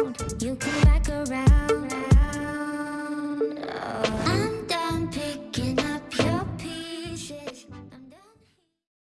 around. You come back around. Oh.